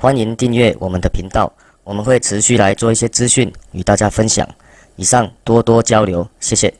欢迎订阅我们的频道我们会持续来做一些资讯与大家分享。以上多多交流谢谢。